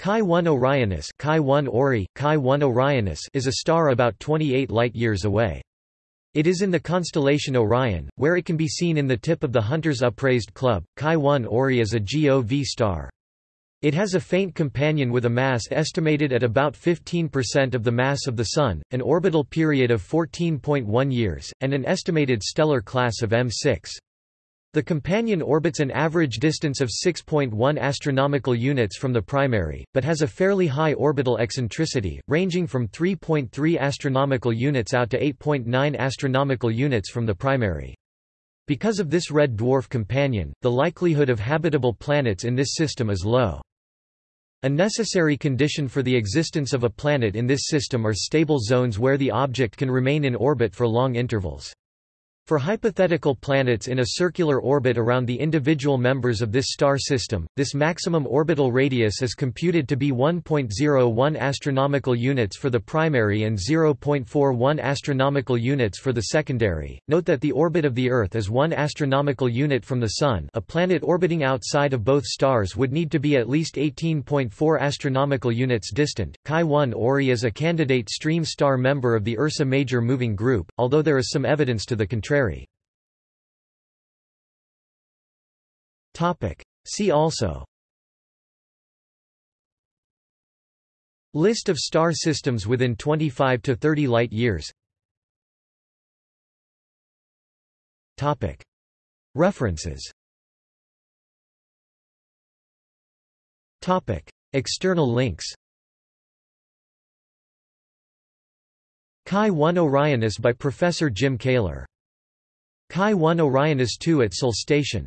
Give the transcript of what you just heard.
Chi 1 Orionis, Chi 1 Ori, Chi 1 Orionis is a star about 28 light-years away. It is in the constellation Orion, where it can be seen in the tip of the Hunter's Upraised Club. Chi 1 Ori is a G0V star. It has a faint companion with a mass estimated at about 15% of the mass of the Sun, an orbital period of 14.1 years, and an estimated stellar class of M6. The companion orbits an average distance of 6.1 astronomical units from the primary, but has a fairly high orbital eccentricity, ranging from 3.3 astronomical units out to 8.9 astronomical units from the primary. Because of this red dwarf companion, the likelihood of habitable planets in this system is low. A necessary condition for the existence of a planet in this system are stable zones where the object can remain in orbit for long intervals. For hypothetical planets in a circular orbit around the individual members of this star system, this maximum orbital radius is computed to be 1.01 astronomical units for the primary and 0.41 astronomical units for the secondary. Note that the orbit of the Earth is 1 astronomical unit from the Sun. A planet orbiting outside of both stars would need to be at least 18.4 astronomical units distant. Chi 1 Ori is a candidate stream star member of the Ursa Major moving group, although there is some evidence to the contrary. Topic. See also List of star systems within 25 to 30 light years Topic. References Topic. External links Chi 1 Orionis by Professor Jim Kaler Chi 1 Orionis 2 at Sol Station